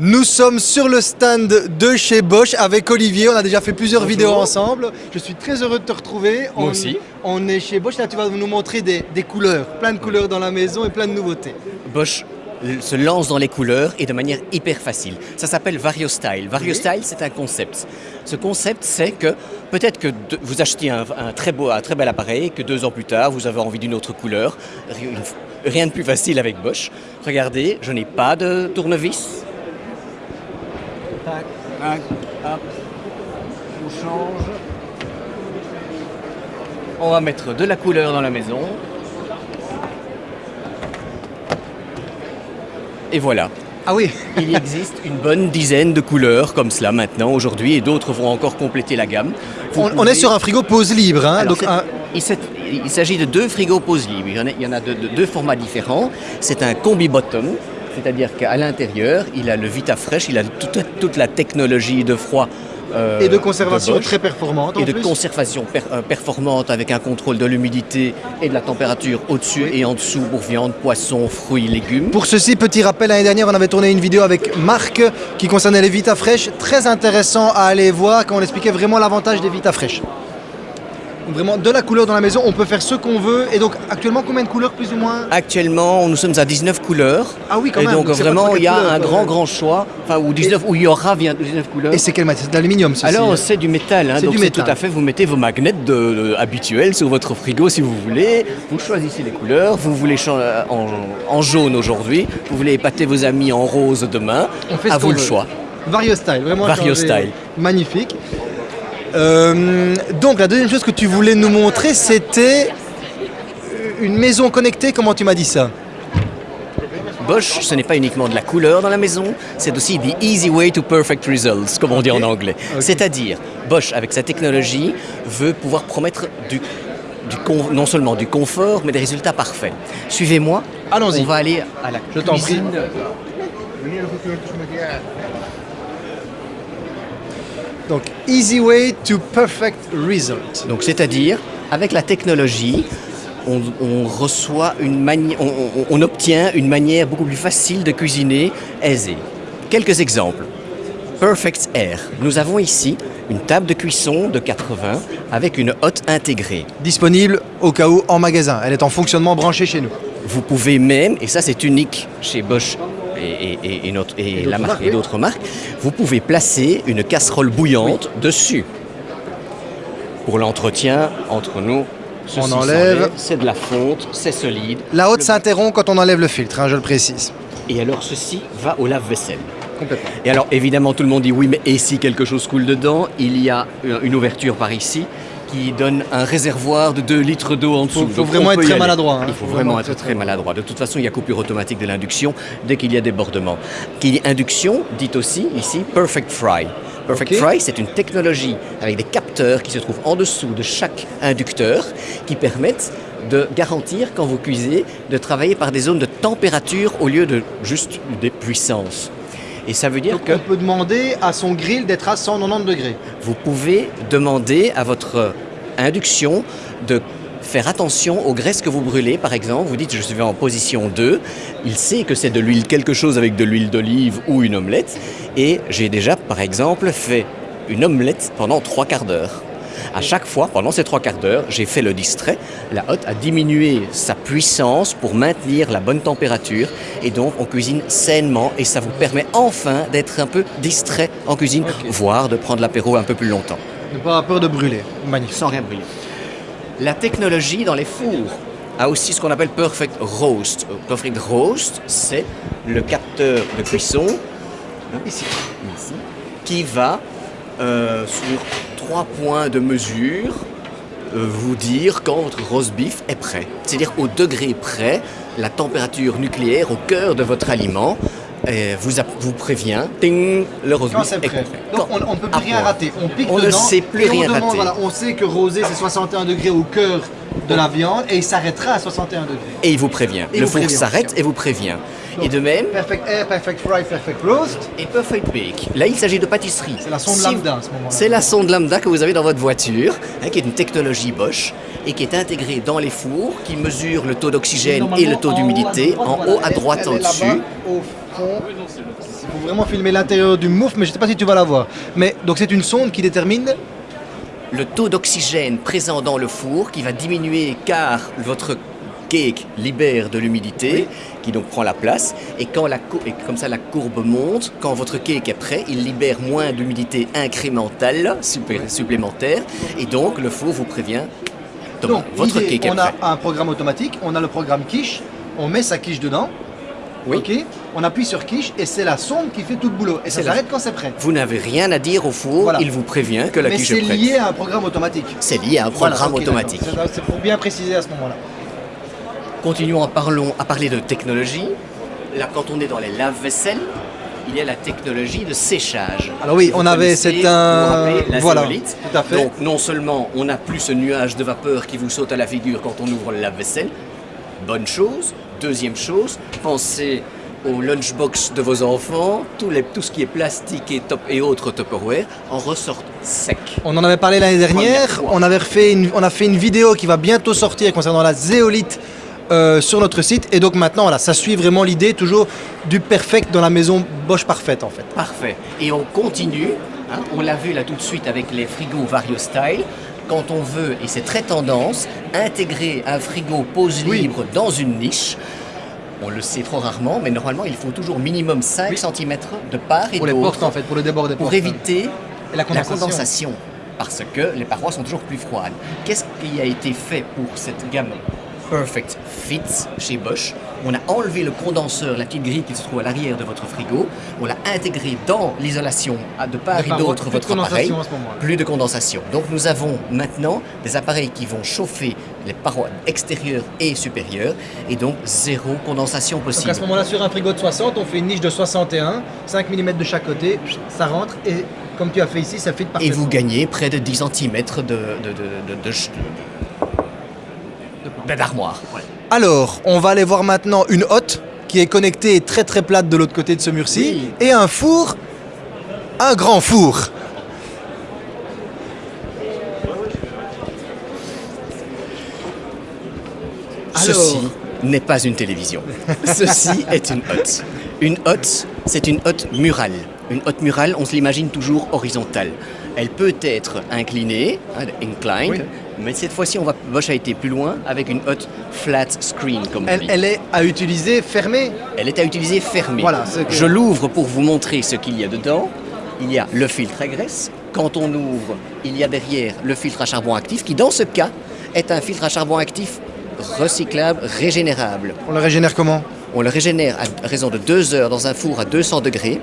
Nous sommes sur le stand de chez Bosch avec Olivier. On a déjà fait plusieurs Bonjour. vidéos ensemble. Je suis très heureux de te retrouver. Moi on, aussi. On est chez Bosch. Là, tu vas nous montrer des, des couleurs, plein de couleurs dans la maison et plein de nouveautés. Bosch se lance dans les couleurs et de manière hyper facile. Ça s'appelle VarioStyle. VarioStyle, c'est un concept. Ce concept, c'est que peut-être que de- vous achetez un, un très beau, un très bel appareil, que deux ans plus tard, vous avez envie d'une autre couleur. Rien de plus facile avec Bosch. Regardez, je n'ai pas de tournevis. Tac, tac, hop. On change. On va mettre de la couleur dans la maison. Et voilà. Ah oui Il existe une bonne dizaine de couleurs comme cela maintenant, aujourd'hui, et d'autres vont encore compléter la gamme. On, est sur un frigo pause libre. hein, Alors, donc c'est- un- il s'agit de deux frigos pause libres. Il y en a, il y en a de, de- deux formats différents. C'est un combi bottom, c'est-à-dire qu'à l'intérieur, il a le VitaFresh, il a toute, toute la technologie de froid. euh, et de conservation Bosch très performante. en et de plus. conservation per- euh, performante avec un contrôle de l'humidité et de la température au-dessus et en dessous pour viande, poisson, fruits, légumes. Pour ceci, petit rappel, l'année dernière, on avait tourné une vidéo avec Marc qui concernait les Vita Fresh. Très intéressant à aller voir quand on expliquait vraiment l'avantage des Vita Fresh. Donc Vraiment, de la couleur dans la maison, on peut faire ce qu'on veut. Et donc, actuellement, combien de couleurs plus ou moins? Actuellement, nous sommes à 19 couleurs. Ah oui, quand et même. donc c'est pas vraiment, il y a couleurs, un grand, grand choix, enfin, où, 19, où il y aura bien 19 couleurs. Et c'est quel matière? C'est de l'aluminium, ceci Alors c'est du métal, hein, C'est donc du c'est métal. tout à fait, vous mettez vos magnets de- de- habituels sur votre frigo si vous voulez, vous choisissez les couleurs, vous voulez en, en jaune aujourd'hui, vous voulez épater vos amis en rose demain, On fait à vous le veut. choix. Vario Style, vraiment. Vario. Style. Magnifique. Euh, donc, la deuxième chose que tu voulais nous montrer, c'était une maison connectée. Comment tu m'as dit ça? Bosch, ce n'est pas uniquement de la couleur dans la maison, c'est aussi the easy way to perfect results, comme on dit en anglais. C'est-à-dire, Bosch, avec sa technologie, veut pouvoir promettre du, du con- non seulement du confort, mais des résultats parfaits. Suivez-moi. Allons-y. On va aller à la Je t'en prie. cuisine. Donc, easy way to perfect result. Donc, c'est-à-dire, avec la technologie, on, on reçoit une manière, on, on- on obtient une manière beaucoup plus facile de cuisiner, aisée. Quelques exemples. Perfect Air. Nous avons ici une table de cuisson de 80 avec une hotte intégrée. Disponible au cas où en magasin. Elle est en fonctionnement branché chez nous. Vous pouvez même, et ça c'est unique chez Bosch et, et- et- et notre- et d'autres la marque marques, et d'autres marques, vous pouvez placer une casserole bouillante dessus. Pour l'entretien, entre nous, ceci On enlève. c'est de la fonte, c'est solide. La haute s'interrompt quand on enlève le filtre, hein, je le précise. Et alors ceci va au lave-vaisselle. Complètement. Et alors évidemment tout le monde dit oui mais et si quelque chose coule dedans, il y a euh, une ouverture par ici qui donne un réservoir de 2 litres d'eau en dessous. Faut- faut Donc, vraiment être très aller. maladroit, hein. Il faut Faut vraiment vraiment être très très maladroit. De toute façon, il y a coupure automatique de l'induction dès qu'il y a débordement. Qui induction, dit aussi ici Perfect Fry. Perfect. Fry, c'est une technologie avec des capteurs qui se trouvent en dessous de chaque inducteur qui permettent de garantir, quand vous cuisez, de travailler par des zones de température au lieu de juste des puissances. Et ça veut dire Donc, que on peut demander à son grill d'être à 190 degrés. vous pouvez demander à votre induction de faire attention aux graisses que vous brûlez. Par exemple, vous dites je suis en position 2, il sait que c'est de l'huile quelque chose avec de l'huile d'olive ou une omelette. Et j'ai déjà, par exemple, fait une omelette pendant trois quarts d'heure. À chaque fois, pendant ces trois quarts d'heure, j'ai fait le distrait. La hotte a diminué sa puissance pour maintenir la bonne température. Et donc, on cuisine sainement et ça vous permet enfin d'être un peu distrait en cuisine, voire de prendre l'apéro un peu plus longtemps, Ne pas avoir peur de brûler. Magnifique. sans rien brûler. La technologie dans les fours a aussi ce qu'on appelle Perfect Roast. Euh, Perfect Roast, c'est le capteur de cuisson Ici. ici, qui va euh, sur trois points de mesure euh, vous dire quand votre roast beef est prêt. C'est-à-dire au degré près, la température nucléaire au cœur de votre aliment euh, vous, vous prévient, ting, le est prêt. prêt. Donc Quand- on ne peut plus rien point. rater. On pique On ne sait plus et rien on demande, rater. voilà, on sait que rosé c'est 61 degrés au cœur de la viande et il s'arrêtera à 61 degrés. Et il vous prévient. Et le vous four s'arrête et vous prévient. Et de même, Perfect air, perfect fry, perfect roast. et Perfect Bake. Là, il s'agit de pâtisserie. C'est la sonde Si- lambda à ce moment-là. C'est la sonde lambda que vous avez dans votre voiture, hein, qui est une technologie Bosch et qui est intégrée dans les fours, qui mesure le taux d'oxygène et le taux d'humidité en haut à droite en dessus. Au fond, il faut vraiment filmer l'intérieur du mouf, mais je ne sais pas si tu vas la voir. Mais donc c'est une sonde qui détermine le taux d'oxygène présent dans le four qui va diminuer car votre cake libère de l'humidité qui donc prend la place et quand la et comme ça la courbe monte quand votre cake est prêt il libère moins d'humidité incrémentale super- supplémentaire et donc le four vous prévient Thomas, Donc, votre cake est on a prêt un programme automatique, on a le programme quiche, on met sa quiche dedans, Oui. on appuie sur quiche et c'est la sonde qui fait tout le boulot. Et ça C'est s'arrête quand c'est prêt. vous n'avez rien à dire au four Voilà. il vous prévient que la Mais quiche c'est est prête lié à un programme automatique. c'est lié à un Voilà, programme automatique. C'est- C'est pour bien préciser à ce moment-là. Continuons à, parlons, à parler de technologie. Là, quand on est dans les lave-vaisselle, il y a la technologie de séchage. Alors oui, on avait, c'est un... la Voilà, tout à fait. Donc, non seulement on n'a plus ce nuage de vapeur qui vous saute à la figure quand on ouvre le lave-vaisselle, bonne chose. Deuxième chose, pensez au lunchbox de vos enfants, tout, les- tout ce qui est plastique et, top, et autres Tupperware en ressortent sec. On en avait parlé l'année dernière, on, avait refait une- on a fait une vidéo qui va bientôt sortir concernant la zéolite euh, sur notre site. Et donc maintenant, voilà, ça suit vraiment l'idée toujours du perfect dans la maison Bosch parfaite en fait. Parfait. Et on continue. hein, on l'a vu là tout de suite avec les frigos Vario Style. Quand on veut, et c'est très tendance, intégrer un frigo pose Oui. libre dans une niche, on le sait trop rarement, mais normalement il faut toujours minimum 5 Oui. cm de part et Pour les portes d'autre en fait, pour le débord des pour portes. éviter la la condensation. condensation. Parce que les parois sont toujours plus froides. Qu'est-ce qui a été fait pour cette gamme Perfect Chez Bosch On a enlevé le condenseur, la petite grille qui se trouve à l'arrière de votre frigo. On l'a intégré dans l'isolation de part et d'autre plus de votre appareil. Plus de condensation. Donc nous avons maintenant des appareils qui vont chauffer les parois extérieures et supérieures et donc zéro condensation Donc possible. à ce moment-là, sur un frigo de 60, on fait une niche de 61, 5 mm de chaque côté, ça rentre et comme tu as fait ici, ça Et parfaitement. vous gagnez près de 10 cm de, de, de, de, de, ch- de- d'armoire. Alors, on va aller voir maintenant une hotte qui est connectée et très très plate de l'autre côté de ce mur-ci Oui. et un four, un grand four. Ceci n'est pas une télévision. Ceci est une hotte. Une hotte, c'est une hotte murale. Une hotte murale, on se l'imagine toujours horizontale. Elle peut être inclinée, hein, inclined, Oui. mais cette fois-ci, on va, Bosch a été plus loin avec une hotte flat screen, comme on Elle, dit. elle est à utiliser fermée. Elle est à utiliser fermée. Voilà, que- Je l'ouvre pour vous montrer ce qu'il y a dedans. Il y a le filtre à graisse. Quand on ouvre, il y a derrière le filtre à charbon actif qui, dans ce cas, est un filtre à charbon actif recyclable, régénérable. On le régénère comment? On le régénère à raison de 2 heures dans un four à 200 degrés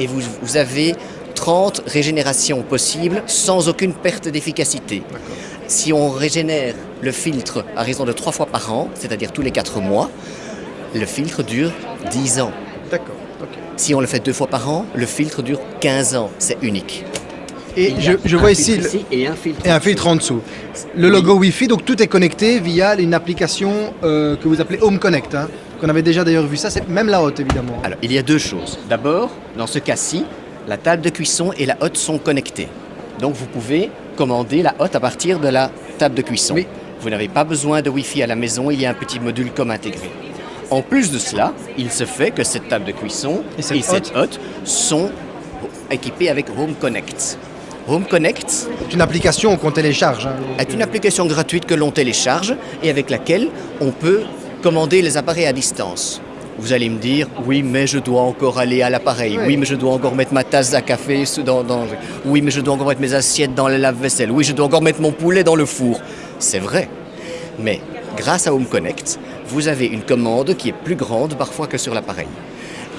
et vous, vous avez 30 régénérations possibles sans aucune perte d'efficacité. Si on régénère le filtre à raison de 3 fois par an, c'est-à-dire tous les 4 mois, le filtre dure 10 ans. D'accord. Si on le fait deux fois par an, le filtre dure 15 ans. C'est unique. Et je, vois ici le- et un filtre. et un filtre en dessous. Le logo Wi-Fi, donc tout est connecté via une application euh, que vous appelez Home Connect. hein, qu'on avait déjà d'ailleurs vu ça, c'est même la haute évidemment. Alors, il y a deux choses. D'abord, dans ce cas-ci, la table de cuisson et la hotte sont connectées. Donc, vous pouvez commander la hotte à partir de la table de cuisson. Oui. Vous n'avez pas besoin de Wi-Fi à la maison, il y a un petit module comme intégré. En plus de cela, il se fait que cette table de cuisson Et et cette hotte sont équipées avec Home Connect. Home Connect C'est une application qu'on télécharge. hein. est une application gratuite que l'on télécharge et avec laquelle on peut commander les appareils à distance. Vous allez me dire, oui, mais je dois encore aller à l'appareil. Oui. Mais je dois encore mettre ma tasse à café dans, dans- Oui, mais je dois encore mettre mes assiettes dans le lave-vaisselle. Oui, je dois encore mettre mon poulet dans le four. C'est vrai. Mais grâce à Home Connect, vous avez une commande qui est plus grande parfois que sur l'appareil.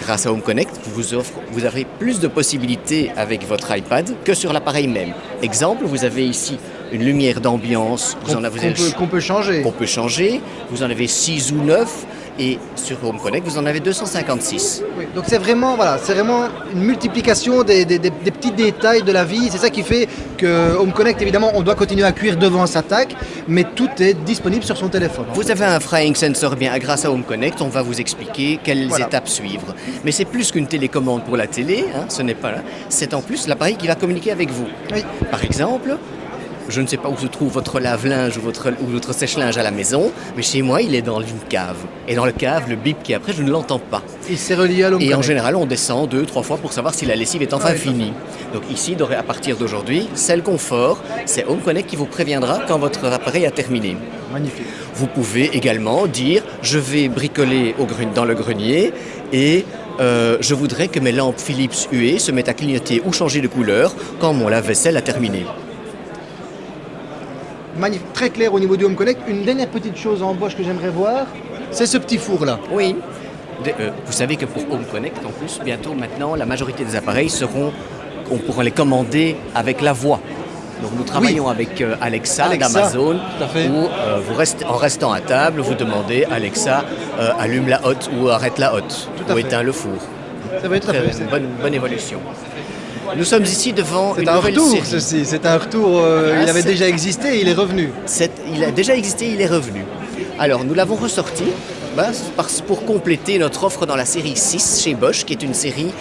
Grâce à Home Connect, vous, offre, vous avez plus de possibilités avec votre iPad que sur l'appareil même. Exemple, vous avez ici une lumière d'ambiance. Vous Qu'on en avez qu'on peut, qu'on peut changer. qu'on peut changer. Vous en avez 6 ou 9. Et sur Home Connect, vous en avez 256. Oui, donc c'est vraiment, voilà, c'est vraiment une multiplication des, des- des- des petits détails de la vie. C'est ça qui fait que Home Connect, évidemment, on doit continuer à cuire devant sa tac, mais tout est disponible sur son téléphone. Vous avez un frying sensor bien grâce à Home Connect, on va vous expliquer quelles Voilà. étapes suivre. Mais c'est plus qu'une télécommande pour la télé, hein, ce n'est pas là. C'est en plus l'appareil qui va communiquer avec vous. Oui. Par exemple, je ne sais pas où se trouve votre lave-linge ou votre, ou votre sèche-linge à la maison, mais chez moi, il est dans une cave. Et dans le cave, le bip qui est après, je ne l'entends pas. Et c'est relié à l'Home Et en général, on descend deux, trois fois pour savoir si la lessive est enfin Ah finie. Donc ici, à partir d'aujourd'hui, c'est le confort, c'est Home Connect qui vous préviendra quand votre appareil a terminé. Magnifique. Vous pouvez également dire je vais bricoler au dans le grenier et euh, je voudrais que mes lampes Philips UE se mettent à clignoter ou changer de couleur quand mon lave-vaisselle a terminé. Très clair au niveau du Home Connect. Une dernière petite chose en Bosch que j'aimerais voir, c'est ce petit four là. Oui. De- euh, vous savez que pour Home Connect, en plus, bientôt maintenant, la majorité des appareils seront, on pourra les commander avec la voix. Donc nous travaillons avec euh, Alexa, Alexa, d'Amazon, où euh, vous restez, en restant à table, vous demandez Alexa, allume la hotte ou arrête la hotte, ou fait. éteins le four. Ça va être très une bonne, bonne évolution. Nous sommes ici devant C'est une un nouvelle retour, série. ceci. C'est un retour. euh, Ah, il avait déjà existé et il est revenu. Il a déjà existé, il est revenu. Alors, nous l'avons ressorti bah, parce- pour compléter notre offre dans la série 6 chez Bosch, qui est une série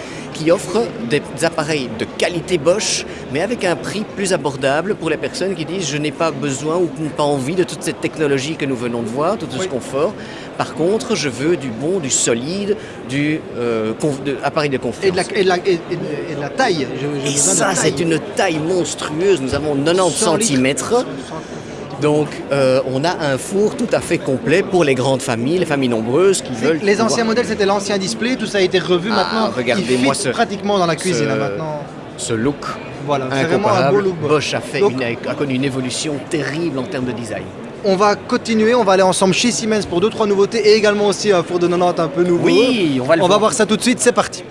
qui offre des appareils de qualité Bosch, mais avec un prix plus abordable pour les personnes qui disent je n'ai pas besoin ou pas envie de toute cette technologie que nous venons de voir, tout ce Oui. confort. Par contre, je veux du bon, du solide, du euh, de- appareil de confiance. Et de la, et de la- et- et de- et de la taille. Et ça, c'est une taille monstrueuse. Nous avons 90 100 litres. cm. Donc, euh, on a un four tout à fait complet pour les grandes familles, les familles nombreuses qui veulent. Les pouvoir- anciens modèles, c'était l'ancien display, tout ça a été revu Ah, maintenant. regardez-moi ce- pratiquement dans la cuisine ce- hein, maintenant. Ce look Voilà, c'est vraiment un beau look. Bosch a, fait Donc- une- a connu une évolution terrible en termes de design. On va continuer, on va aller ensemble chez Siemens pour deux trois nouveautés et également aussi un four de 90 un peu nouveau. Oui, on va le On va voir ça tout de suite, c'est parti.